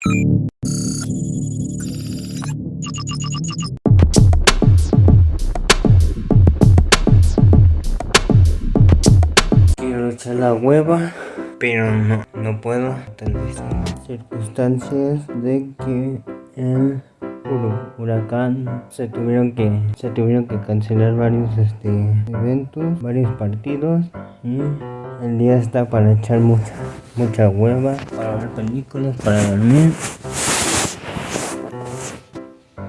Quiero echar la hueva, pero no, no puedo. Vez circunstancias de que el huracán se tuvieron que se tuvieron que cancelar varios este eventos, varios partidos y el día está para echar mucha mucha hueva, para ver películas, para dormir.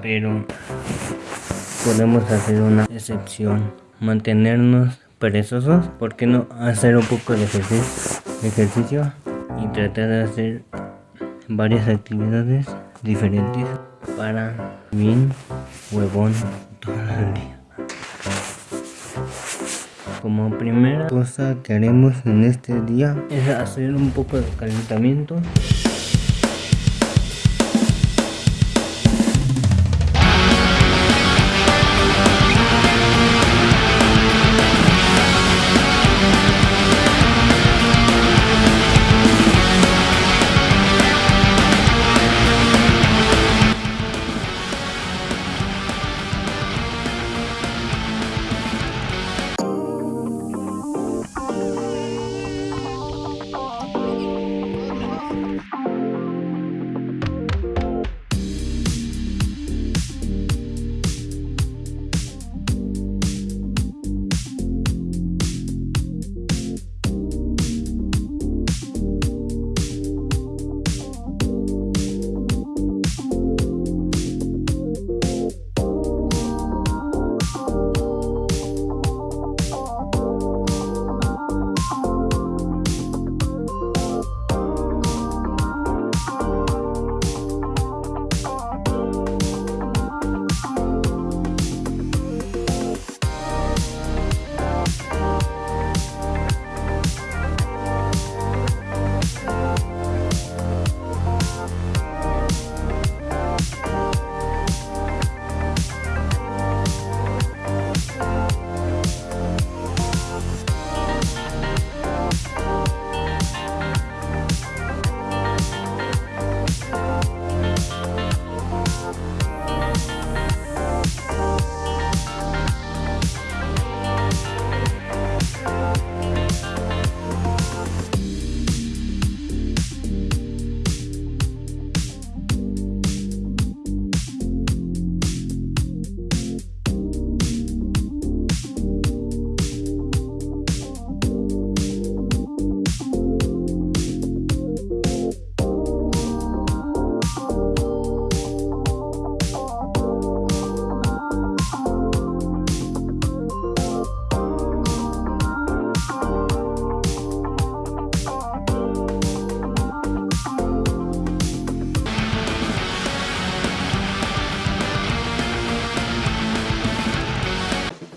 Pero podemos hacer una excepción, mantenernos perezosos, ¿por qué no hacer un poco de ejercicio, y tratar de hacer varias actividades diferentes para bien huevón? Como primera cosa que haremos en este día es hacer un poco de calentamiento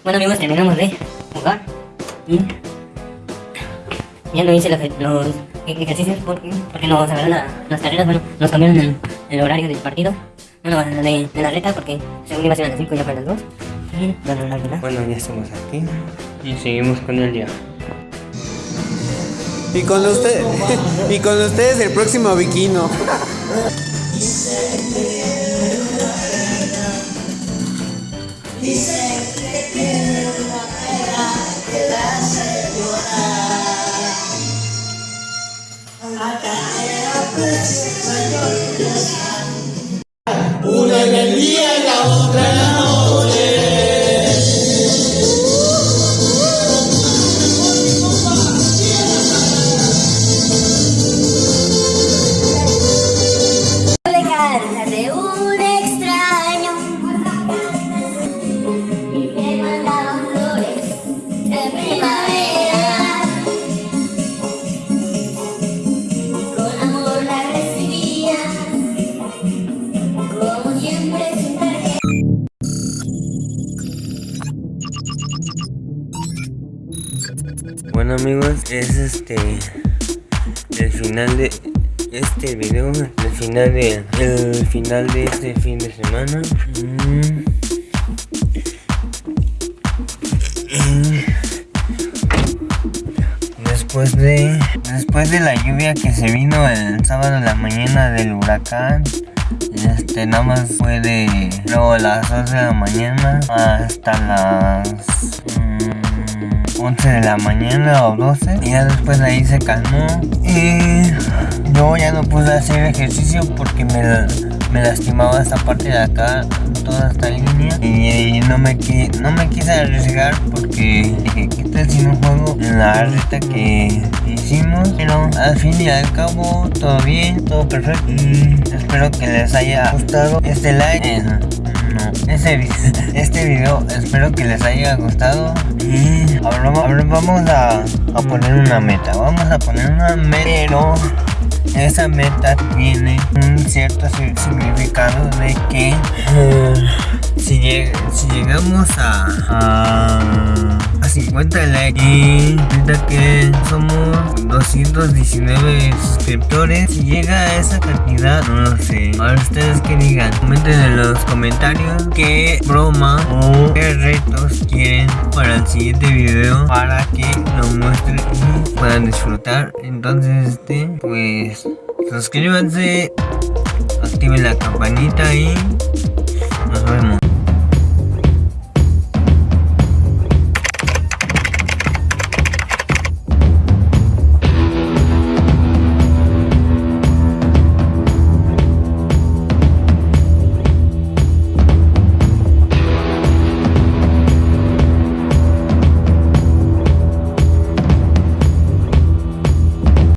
Bueno amigos, terminamos de jugar y ya no hice los, los ejercicios porque, porque nos agarraron la, las carreras, bueno, nos cambiaron el, el horario del partido, bueno, de, de, la reta porque según iba a ser a las 5 ya para las 2 y bueno, la verdad. Bueno, ya estamos aquí y seguimos con el día. Y con usted y con ustedes el próximo Viquino. Una en el día y la otra en la noche. Bueno amigos, es este el final de este video, el final de el final de este fin de semana. Mm. Después de después de la lluvia que se vino el sábado en la mañana del huracán este nada más fue de luego las 12 de la mañana hasta las 11 de la mañana o 12 y ya después de ahí se calmó. Y luego ya no pude hacer ejercicio porque me, me lastimaba esta parte de acá toda esta línea. Y, no me no me quise arriesgar porque dije qué tal si no juego en la reta que hicimos pero al fin y al cabo todo bien todo perfecto. Y espero que les haya gustado este like este, este video espero que les haya gustado. Y ahora, va- ahora vamos a, a poner una meta vamos a poner una meta pero esa meta tiene un cierto si- significado de que eh, si, lleg- si llegamos a 50 likes. Y ahorita que somos 219 suscriptores si llega a esa cantidad no lo sé. Ahora ustedes que digan. Comenten en los comentarios qué broma o qué retos quieren para el siguiente video para que lo muestren y puedan disfrutar. Entonces este pues suscríbanse activen la campanita y